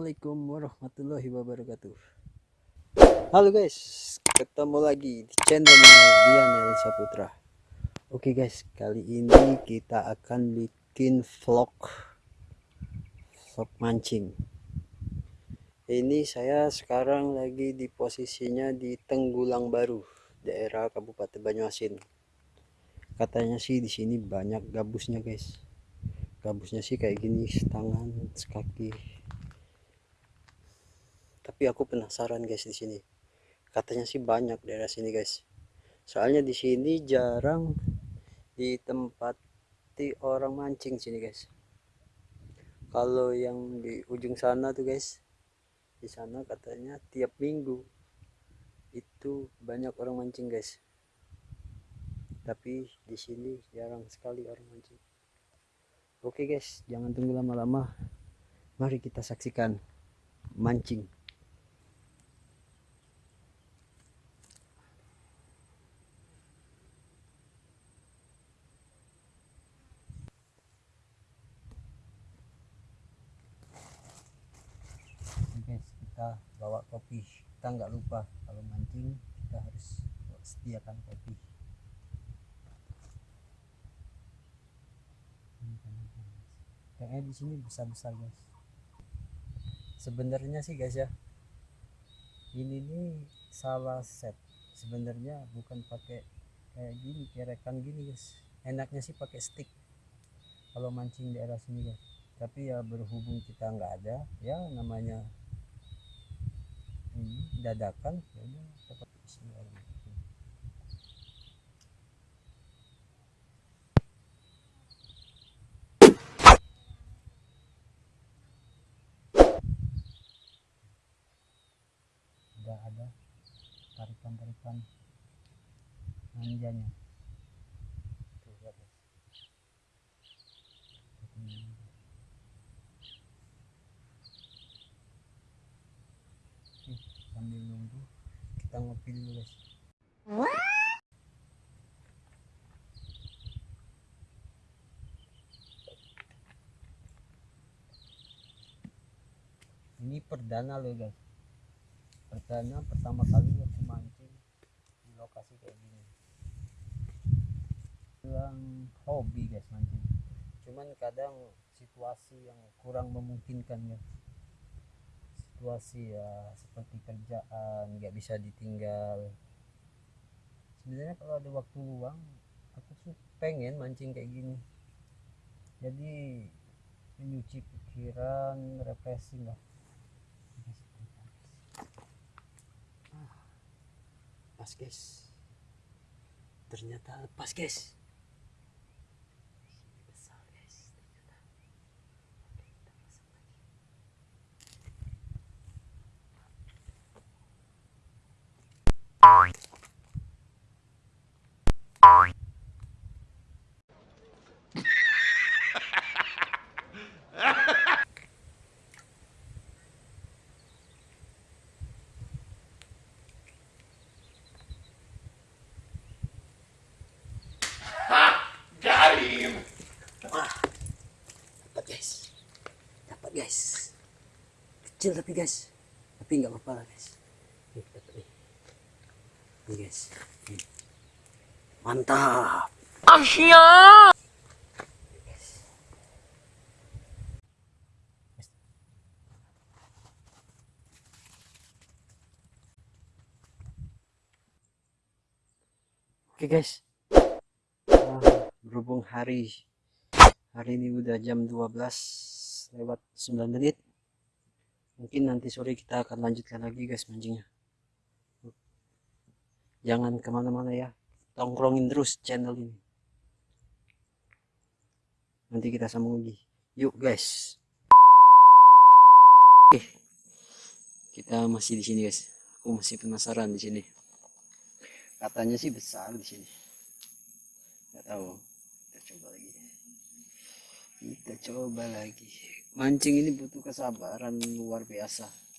Assalamualaikum warahmatullahi wabarakatuh. Halo guys Ketemu lagi di channelnya Dianel Saputra Oke guys Kali ini kita akan bikin vlog Vlog mancing. Ini saya sekarang lagi di posisinya di Tenggulang Baru Daerah Kabupaten Banyuasin. Katanya sih di sini banyak gabusnya guys. Gabusnya sih kayak gini setangan sekaki tapi aku penasaran guys di sini. Katanya sih banyak daerah sini guys. Soalnya di sini jarang ditempati orang mancing sini guys. Kalau yang di ujung sana tuh guys di sana katanya tiap minggu itu banyak orang mancing guys. Tapi di sini jarang sekali orang mancing. Oke guys, jangan tunggu lama-lama. Mari kita saksikan mancing. Oke guys, kita bawa kopi. Kita nggak lupa kalau mancing kita harus sediakan kopi. kayaknya di sini besar-besar guys sebenarnya sih guys ya ini nih salah set sebenarnya bukan pakai kayak gini kerekan gini guys enaknya sih pakai stick kalau mancing di daerah sini guys tapi ya berhubung kita nggak ada ya namanya dadakan ya tetap bismillahirrahmanirrahim sudah ada tarikan-tarikan manjanya tuh lihat guys Oke, sambil nunggu kita ngopi dulu guys. Ini perdana loh guys. Perdana pertama kali aku mancing di lokasi kayak gini. Bilang hobi guys mancing. Cuman kadang situasi yang kurang memungkinkan ya situasi ya seperti kerjaan nggak bisa ditinggal. Sebenarnya kalau ada waktu luang aku tuh pengen mancing kayak gini. Jadi menyuci pikiran refreshing lah. Lepas guys. Ternyata lepas guys besar guys ternyata oke kita pasang lagi dapat guys. Dapat guys. Kecil tapi guys. Tapi nggak apa-apa lah guys. Nih nih guys mantap. Asia. oke guys. Wah, berhubung hari hari ini udah jam 12 lewat 9 menit mungkin nanti sore kita akan lanjutkan lagi guys mancingnya jangan ke mana-mana ya. Tongkrongin terus channel ini. Nanti kita sambung lagi. Yuk guys. Oke. Kita masih di sini guys. Aku masih penasaran di sini. Katanya sih besar di sini. Nggak tahu. Kita coba lagi. Kita coba lagi. Mancing ini butuh kesabaran luar biasa